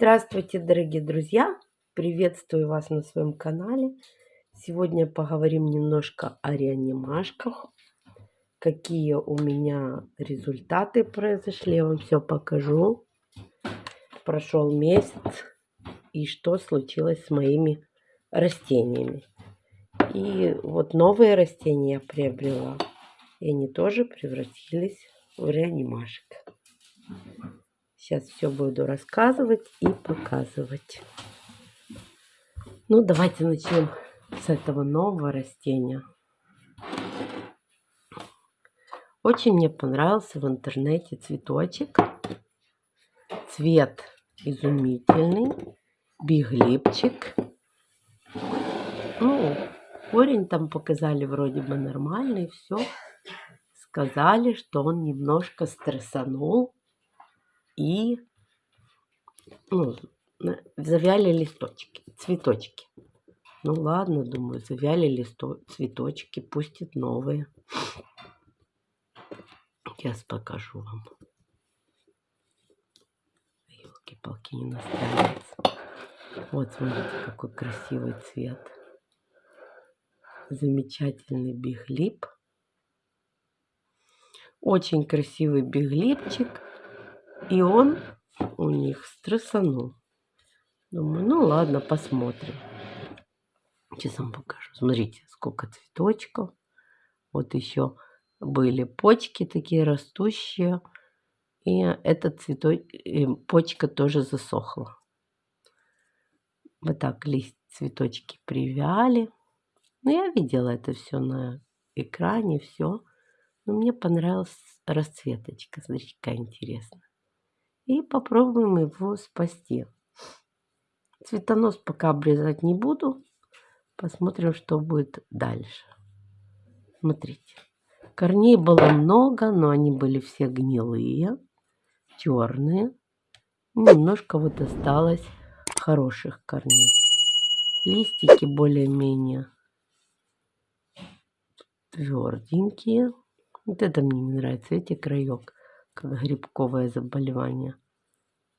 Здравствуйте, дорогие друзья! Приветствую вас на своем канале. Сегодня поговорим немножко о реанимашках. Какие у меня результаты произошли, я вам все покажу. Прошел месяц и что случилось с моими растениями. И вот новые растения я приобрела. И они тоже превратились в реанимашек. Сейчас все буду рассказывать и показывать. Ну, давайте начнем с этого нового растения. Очень мне понравился в интернете цветочек. Цвет изумительный. Биглипчик. Ну, корень там показали вроде бы нормальный, все. Сказали, что он немножко стрессанул и ну, завяли листочки, цветочки. Ну ладно, думаю, завяли листо, цветочки, пустит новые. Сейчас покажу вам. Елки-палки не настраивается. Вот, смотрите, какой красивый цвет. Замечательный биглип. Очень красивый биглипчик. И он у них стрессанул. Думаю, ну ладно, посмотрим. Сейчас вам покажу. Смотрите, сколько цветочков. Вот еще были почки такие растущие. И эта цветок, почка тоже засохла. Вот так лист, цветочки привяли. Ну, я видела это все на экране, все. Но мне понравилась расцветочка. Смотрите, какая интересная и попробуем его спасти. Цветонос пока обрезать не буду. Посмотрим, что будет дальше. Смотрите. Корней было много, но они были все гнилые, черные. Немножко вот осталось хороших корней. Листики более-менее тверденькие. Вот это мне не нравится, эти краек как грибковое заболевание.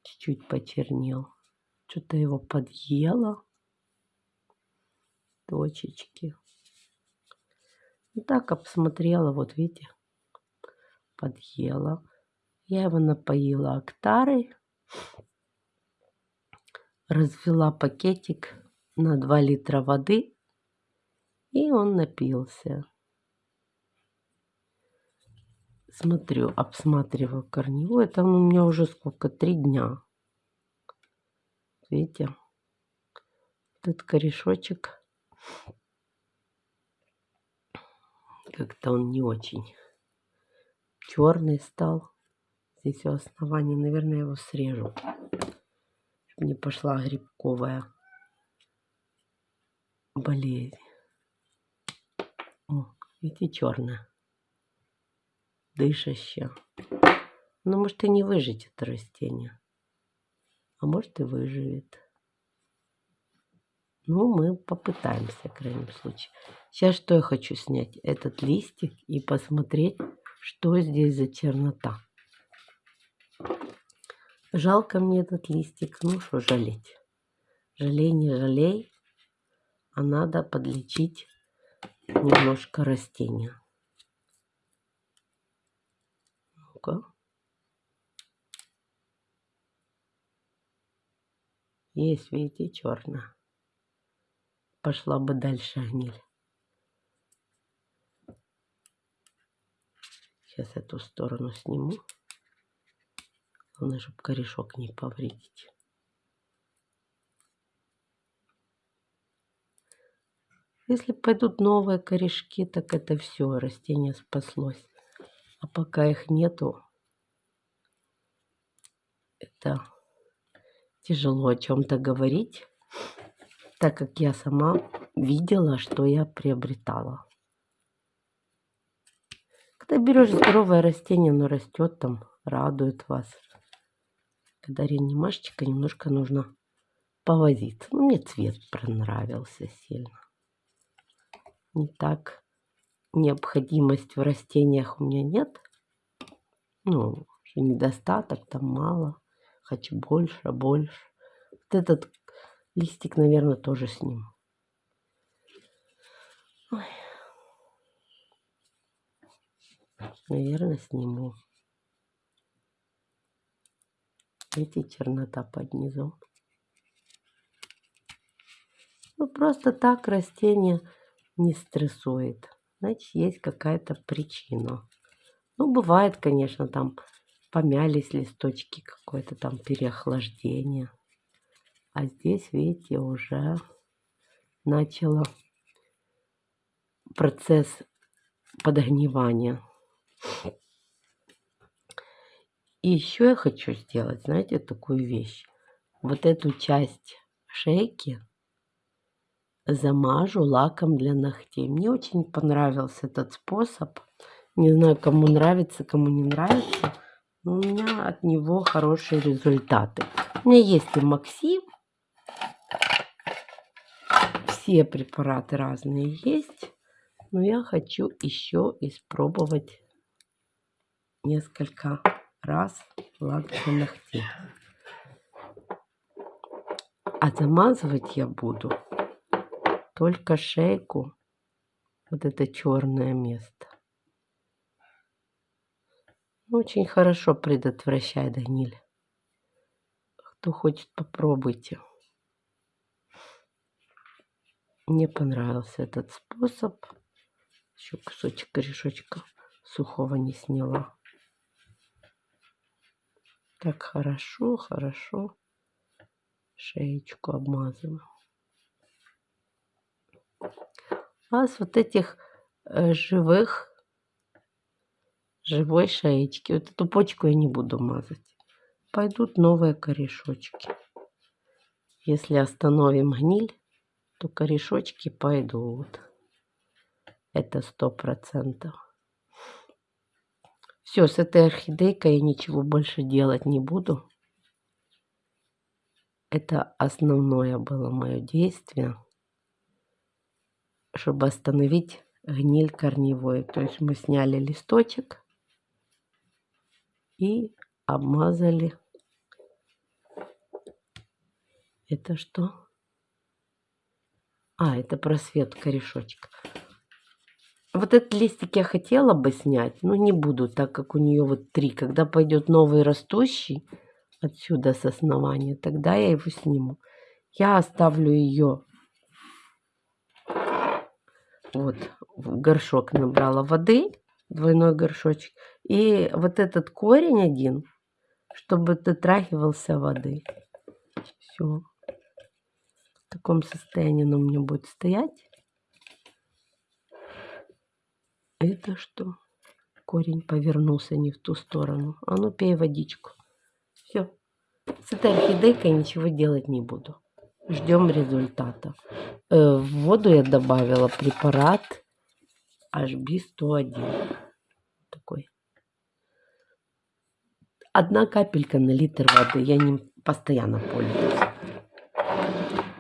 Чуть-чуть почернел. Что-то его подъело. Точечки. И так обсмотрела, вот видите, подъела. Я его напоила актарой. Развела пакетик на 2 литра воды. И он напился. Смотрю, обсматриваю корневую. Это у меня уже сколько? Три дня. Видите? Этот корешочек. Как-то он не очень черный стал. Здесь у основания, наверное, его срежу. Чтобы не пошла грибковая болезнь. О, видите, черная дышащее. Но может и не выжить это растение. А может и выживет. Ну, мы попытаемся, в крайнем случае. Сейчас что я хочу снять? Этот листик и посмотреть, что здесь за чернота. Жалко мне этот листик. Ну, что жалеть? Жалей, не жалей. А надо подлечить немножко растения. Ну Есть, видите, черная. Пошла бы дальше гниль. Сейчас эту сторону сниму. Главное, чтобы корешок не повредить. Если пойдут новые корешки, так это все, растение спаслось. А пока их нету, это тяжело о чем-то говорить, так как я сама видела, что я приобретала. Когда берешь здоровое растение, оно растет там, радует вас. Когда реанимашечка, немножко нужно повозиться. Ну, мне цвет понравился сильно. Не так необходимость в растениях у меня нет. Ну, недостаток, там мало. Хочу больше, больше. этот листик, наверное, тоже сниму. Ой. Наверное, сниму. Эти чернота под низом. Ну, просто так растение не стрессует. Значит, есть какая-то причина. Ну, бывает, конечно, там помялись листочки, какое-то там переохлаждение. А здесь, видите, уже начало процесс подогнивания. И еще я хочу сделать, знаете, такую вещь. Вот эту часть шейки замажу лаком для ногтей. Мне очень понравился этот способ. Не знаю, кому нравится, кому не нравится. Но у меня от него хорошие результаты. У меня есть и Максим. Все препараты разные есть. Но я хочу еще испробовать несколько раз лак для ногтей. А замазывать я буду только шейку, вот это черное место. Очень хорошо предотвращает гниль. Кто хочет, попробуйте. Мне понравился этот способ. Еще кусочек корешочка сухого не сняла. Так хорошо, хорошо шеечку обмазываю. А с вот этих э, живых, живой шеечки, вот эту почку я не буду мазать. Пойдут новые корешочки. Если остановим гниль, то корешочки пойдут. Это сто процентов. Все, с этой орхидейкой я ничего больше делать не буду. Это основное было мое действие, чтобы остановить гниль корневой. То есть мы сняли листочек и обмазали. Это что? А, это просвет корешочка. Вот этот листик я хотела бы снять, но не буду, так как у нее вот три. Когда пойдет новый растущий отсюда с основания, тогда я его сниму. Я оставлю ее вот в горшок набрала воды, двойной горшочек. И вот этот корень один, чтобы дотрагивался воды. Все. В таком состоянии он у меня будет стоять. Это что? Корень повернулся не в ту сторону. А ну пей водичку. Все. С этой орхидейкой ничего делать не буду. Ждем результата. Э, в воду я добавила препарат HB101. Такой. Одна капелька на литр воды. Я не постоянно пользуюсь.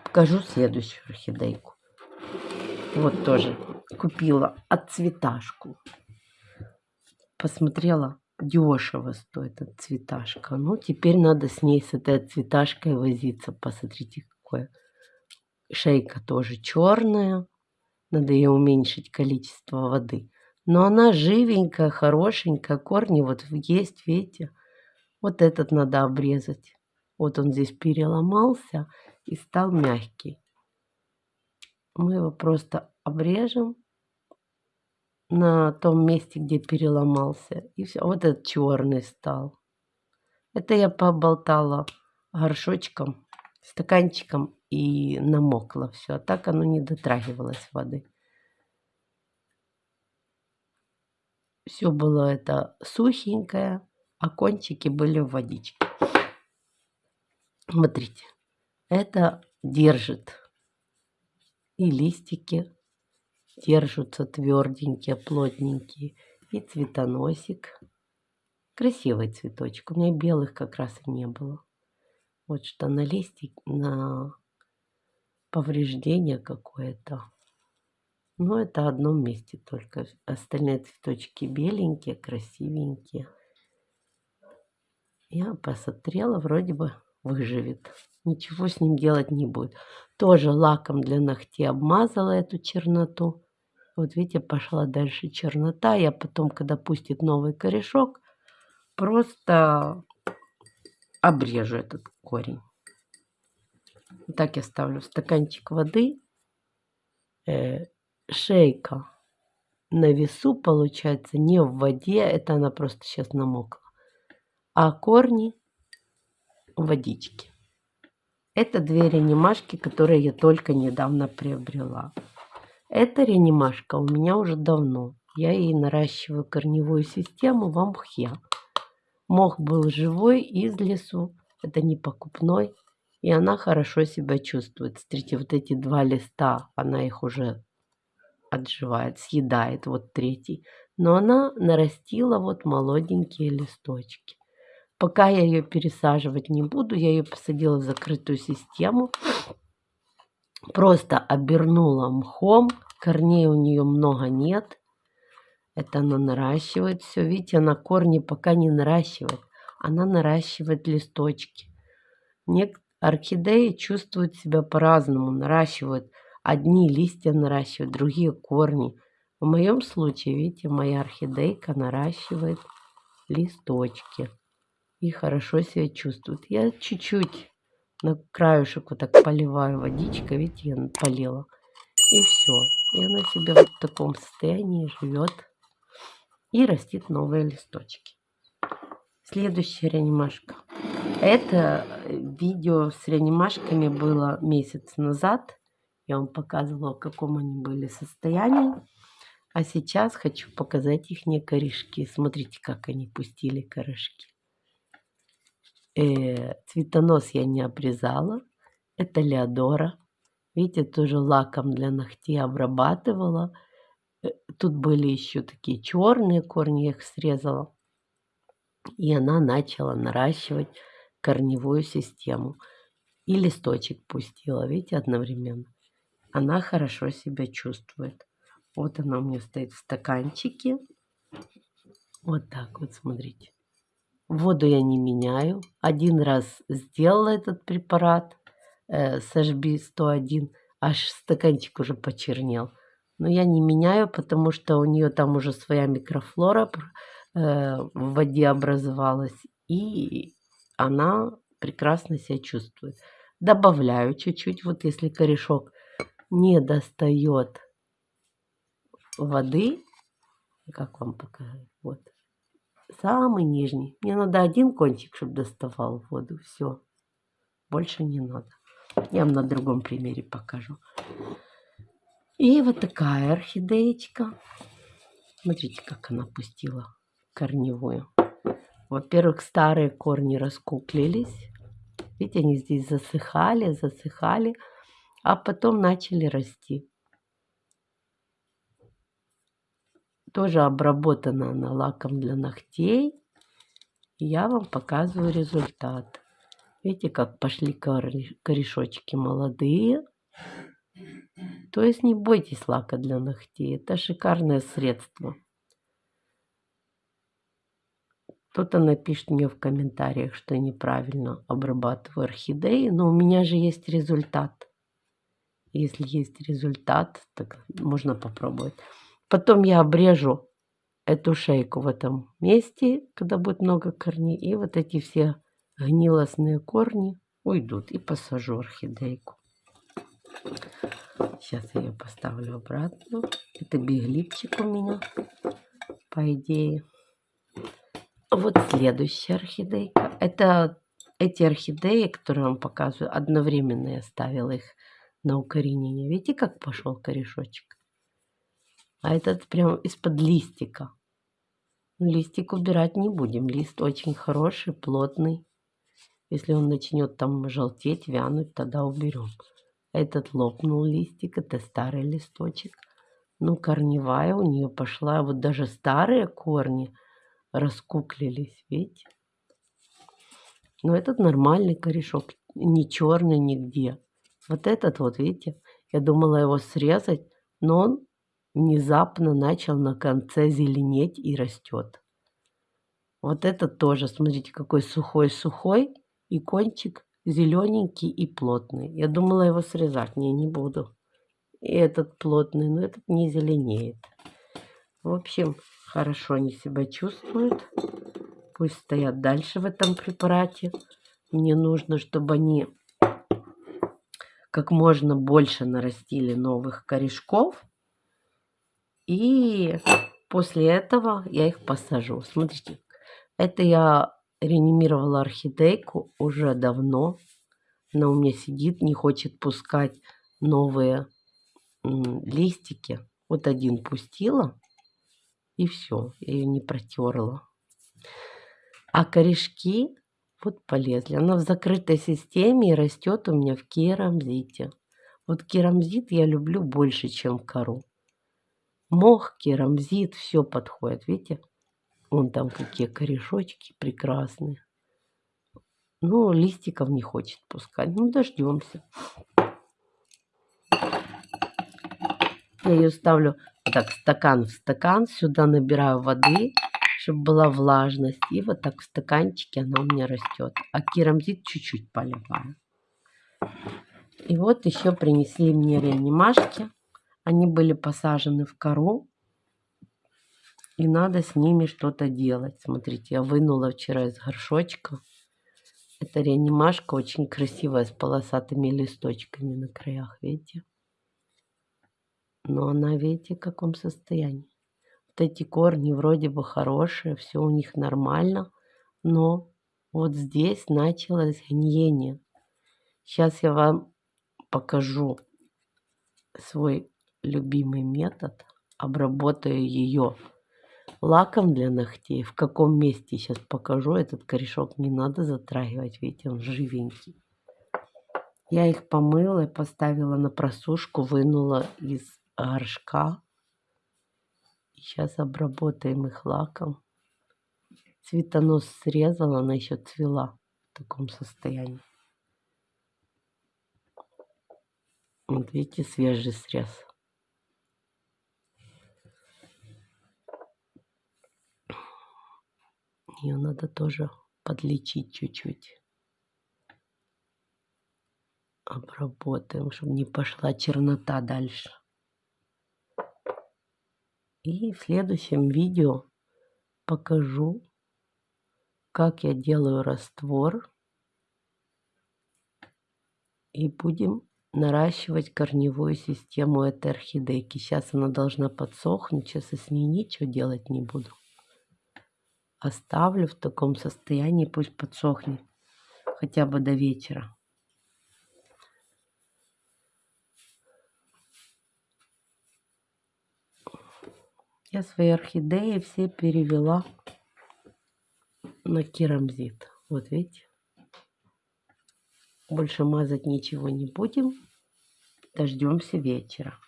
Покажу следующую орхидейку. Вот тоже купила отцветашку. Посмотрела, дешево стоит отцветашка. Ну, теперь надо с ней, с этой отцветашкой возиться. Посмотрите, какое. Шейка тоже черная. Надо ее уменьшить количество воды. Но она живенькая, хорошенькая. Корни вот есть, видите. Вот этот надо обрезать. Вот он здесь переломался и стал мягкий. Мы его просто обрежем на том месте, где переломался. И все. Вот этот черный стал. Это я поболтала горшочком, стаканчиком и намокло все. А так оно не дотрагивалось воды. Все было это сухенькое, а кончики были в водичке. Смотрите, это держит и листики держатся тверденькие, плотненькие. И цветоносик. Красивый цветочек. У меня белых как раз и не было. Вот что на листик, на повреждение какое-то. Но это одном месте только. Остальные цветочки беленькие, красивенькие. Я посмотрела, вроде бы выживет. ничего с ним делать не будет. Тоже лаком для ногтей обмазала эту черноту. Вот видите, пошла дальше чернота. Я потом, когда пустит новый корешок, просто обрежу этот корень. Так я ставлю стаканчик воды. Э, шейка на весу получается не в воде, это она просто сейчас намокла, а корни в водичке. Это две реанимашки, которые я только недавно приобрела. Эта реанимашка у меня уже давно. Я ей наращиваю корневую систему в мхе. Мох был живой из лесу, это не покупной, и она хорошо себя чувствует. Смотрите, вот эти два листа, она их уже отживает, съедает, вот третий. Но она нарастила вот молоденькие листочки. Пока я ее пересаживать не буду, я ее посадила в закрытую систему. Просто обернула мхом, корней у нее много нет. Это она наращивает все. Видите, она корни пока не наращивает. Она наращивает листочки. Нек орхидеи чувствуют себя по-разному, наращивают. Одни листья наращивают, другие корни. В моем случае, видите, моя орхидейка наращивает листочки и хорошо себя чувствует. Я чуть-чуть на краешек вот так поливаю водичкой, видите, я полила. И все. И она вот в таком состоянии живет и растит новые листочки. Следующая реанимашка. Это видео с реанимашками было месяц назад. Я вам показывала, в каком они были состоянии. А сейчас хочу показать их не корешки. Смотрите, как они пустили корешки. Э, цветонос я не обрезала. Это Леодора. Видите, тоже лаком для ногтей обрабатывала. Э, тут были еще такие черные корни, я их срезала. И она начала наращивать корневую систему. И листочек пустила, видите, одновременно. Она хорошо себя чувствует. Вот она у меня стоит в стаканчике. Вот так вот, смотрите. Воду я не меняю. Один раз сделала этот препарат э, SHB 101, аж стаканчик уже почернел. Но я не меняю, потому что у нее там уже своя микрофлора э, в воде образовалась. И она прекрасно себя чувствует. Добавляю чуть-чуть, вот если корешок не достает воды, как вам показать, вот, самый нижний. Мне надо один кончик, чтобы доставал воду, все, больше не надо. Я вам на другом примере покажу. И вот такая орхидеечка. Смотрите, как она пустила корневую. Во-первых, старые корни раскуклились. Видите, они здесь засыхали, засыхали а потом начали расти. Тоже обработана она лаком для ногтей. я вам показываю результат. Видите, как пошли корешочки молодые. То есть не бойтесь лака для ногтей. Это шикарное средство. Кто-то напишет мне в комментариях, что неправильно обрабатываю орхидеи, но у меня же есть результат. Если есть результат, так можно попробовать. Потом я обрежу эту шейку в этом месте, когда будет много корней. И вот эти все гнилостные корни уйдут. И посажу орхидейку. Сейчас я ее поставлю обратно. Это биглипчик у меня, по идее. Вот следующая орхидейка. Это эти орхидеи, которые вам показываю, одновременно я ставила их на укоренение. Видите, как пошел корешочек? А этот прям из-под листика. Листик убирать не будем. Лист очень хороший, плотный. Если он начнет там желтеть, вянуть, тогда уберем. Этот лопнул листик, это старый листочек. Ну, корневая у нее пошла. Вот даже старые корни раскуклились, видите? Но этот нормальный корешок, не черный нигде. Вот этот вот, видите, я думала его срезать, но он внезапно начал на конце зеленеть и растет. Вот этот тоже, смотрите, какой сухой-сухой, и кончик зелененький и плотный. Я думала его срезать. Не, не буду. И этот плотный, но этот не зеленеет. В общем, хорошо они себя чувствуют. Пусть стоят дальше в этом препарате. Мне нужно, чтобы они как можно больше нарастили новых корешков. И после этого я их посажу. Смотрите, это я реанимировала орхидейку уже давно. Она у меня сидит, не хочет пускать новые листики. Вот один пустила, и все, ее не протерла. А корешки вот полезли. Она в закрытой системе и растет у меня в керамзите. Вот керамзит я люблю больше, чем кору. Мох, керамзит, все подходит. Видите? Вон там какие корешочки прекрасные. Ну, листиков не хочет пускать. Ну, дождемся. Я ее ставлю так стакан в стакан. Сюда набираю воды чтобы была влажность. И вот так в стаканчике она у меня растет. А керамзит чуть-чуть поливаю. И вот еще принесли мне реанимашки. Они были посажены в кору. И надо с ними что-то делать. Смотрите, я вынула вчера из горшочка. Это реанимашка очень красивая, с полосатыми листочками на краях, видите? Но она, видите, в каком состоянии вот эти корни вроде бы хорошие, все у них нормально, но вот здесь началось гниение. Сейчас я вам покажу свой любимый метод. Обработаю ее лаком для ногтей. В каком месте сейчас покажу. Этот корешок не надо затрагивать. Видите, он живенький. Я их помыла и поставила на просушку, вынула из горшка. Сейчас обработаем их лаком. Цветонос срезала, она еще цвела в таком состоянии. Вот видите, свежий срез. Ее надо тоже подлечить чуть-чуть. Обработаем, чтобы не пошла чернота дальше. И в следующем видео покажу, как я делаю раствор. И будем наращивать корневую систему этой орхидейки. Сейчас она должна подсохнуть. Сейчас я с ней ничего делать не буду. Оставлю в таком состоянии, пусть подсохнет хотя бы до вечера. Я свои орхидеи все перевела на керамзит. Вот видите. Больше мазать ничего не будем. Дождемся вечера.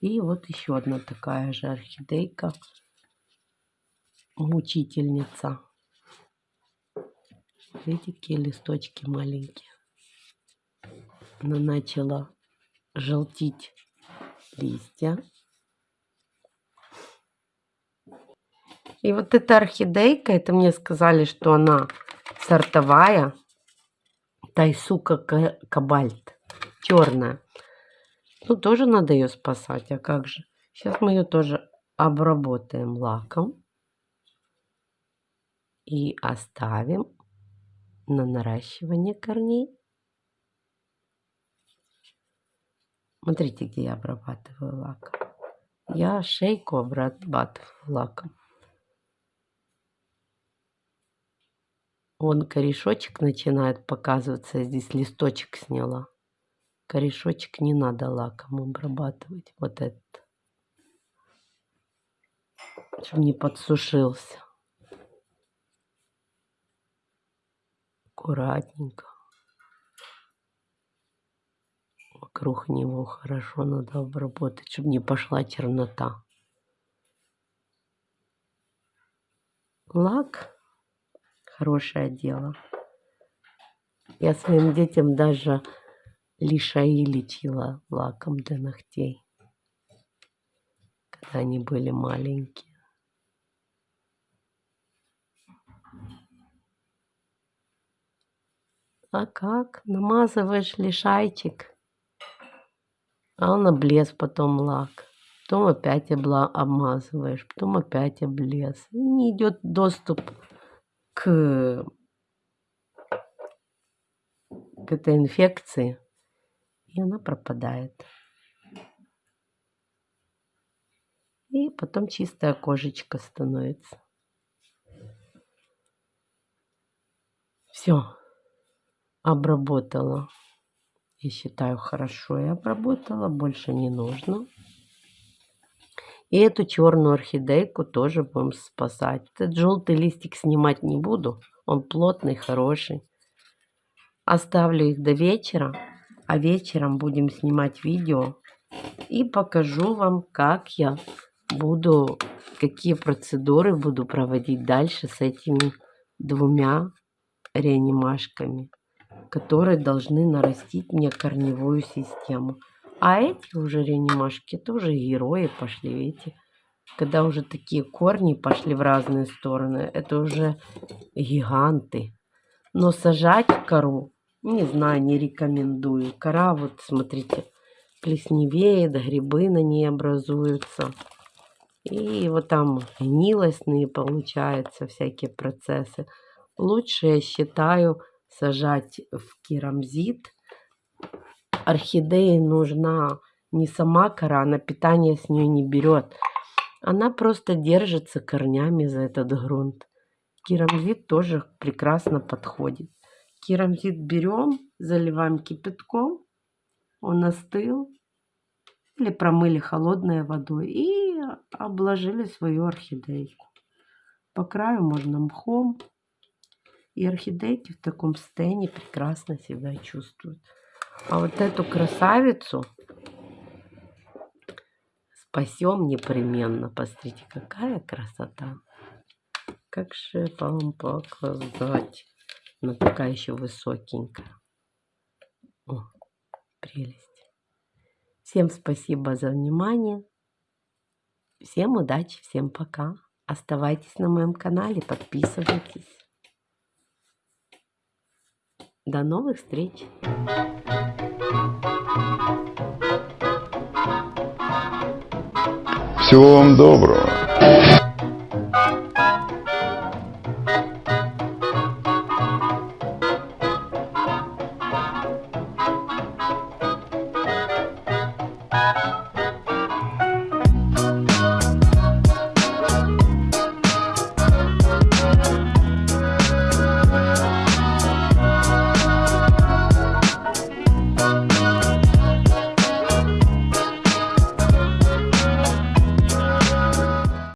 И вот еще одна такая же орхидейка. Мучительница. Видите, какие листочки маленькие. Она начала желтить листья. И вот эта орхидейка, это мне сказали, что она сортовая. Тайсука кабальт. Черная. Ну, тоже надо ее спасать. А как же? Сейчас мы ее тоже обработаем лаком. И оставим на наращивание корней. Смотрите, где я обрабатываю лаком. Я шейку обрабатываю лаком. Вон корешочек начинает показываться. Я здесь листочек сняла. Корешочек не надо лаком обрабатывать. Вот этот. Чтобы не подсушился. Аккуратненько. Вокруг него хорошо надо обработать, чтобы не пошла чернота. Лак хорошее дело. Я своим детям даже лишаи лечила лаком для ногтей, когда они были маленькие. А как? Намазываешь лишайчик, а он облез потом лак. Потом опять обла обмазываешь, потом опять облез. Не идет доступ к, к этой инфекции, и она пропадает. И потом чистая кожечка становится. Все, обработала. Я считаю, хорошо я обработала, больше не нужно. И эту черную орхидейку тоже будем спасать. Этот желтый листик снимать не буду. Он плотный, хороший. Оставлю их до вечера. А вечером будем снимать видео. И покажу вам, как я буду, какие процедуры буду проводить дальше с этими двумя реанимашками, которые должны нарастить мне корневую систему. А эти уже реанимашки, это уже герои пошли, видите. Когда уже такие корни пошли в разные стороны, это уже гиганты. Но сажать кору, не знаю, не рекомендую. Кора, вот смотрите, плесневеет, грибы на ней образуются. И вот там гнилостные получаются всякие процессы. Лучше, я считаю, сажать в керамзит. Орхидее нужна не сама кора, она питание с нее не берет. Она просто держится корнями за этот грунт. Керамзит тоже прекрасно подходит. Керамзит берем, заливаем кипятком, он остыл, или промыли холодной водой и обложили свою орхидейку. По краю можно мхом. И орхидейки в таком состоянии прекрасно себя чувствуют. А вот эту красавицу спасем непременно. Посмотрите, какая красота. Как же вам показать? Она такая еще высокенькая. О, прелесть. Всем спасибо за внимание. Всем удачи, всем пока. Оставайтесь на моем канале, подписывайтесь. До новых встреч! Всего вам доброго!